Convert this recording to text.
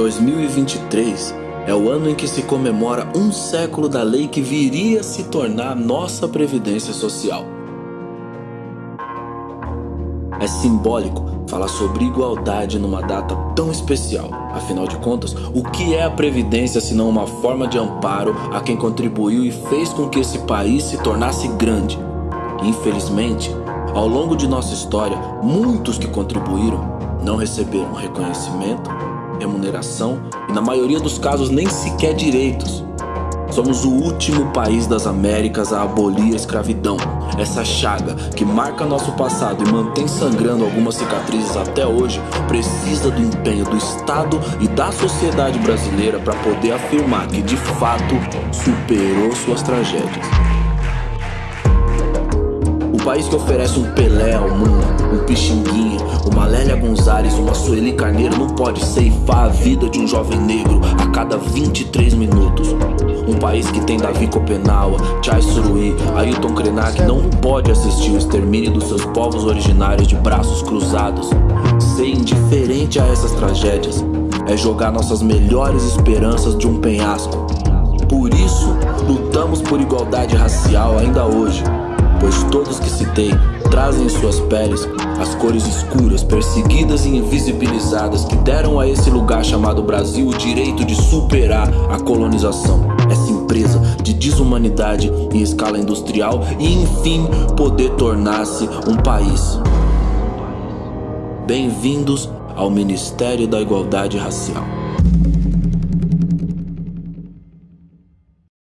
2023 é o ano em que se comemora um século da lei que viria a se tornar nossa Previdência Social. É simbólico falar sobre igualdade numa data tão especial. Afinal de contas, o que é a Previdência senão uma forma de amparo a quem contribuiu e fez com que esse país se tornasse grande? Infelizmente, ao longo de nossa história, muitos que contribuíram não receberam reconhecimento, remuneração e, na maioria dos casos, nem sequer direitos. Somos o último país das Américas a abolir a escravidão. Essa chaga que marca nosso passado e mantém sangrando algumas cicatrizes até hoje precisa do empenho do Estado e da sociedade brasileira para poder afirmar que de fato superou suas tragédias. O país que oferece um Pelé ao mundo, um Pixinguinha, uma Lélia Gonzalez, uma Sueli Carneiro não pode ceifar a vida de um jovem negro a cada 23 minutos. Um país que tem Davi Copenaua, Chai Suruí, Ailton Krenak não pode assistir o extermínio dos seus povos originários de braços cruzados. Ser indiferente a essas tragédias é jogar nossas melhores esperanças de um penhasco. Por isso, lutamos por igualdade racial ainda hoje pois todos que citei trazem em suas peles as cores escuras, perseguidas e invisibilizadas que deram a esse lugar chamado Brasil o direito de superar a colonização, essa empresa de desumanidade em escala industrial e enfim poder tornar-se um país. Bem-vindos ao Ministério da Igualdade Racial.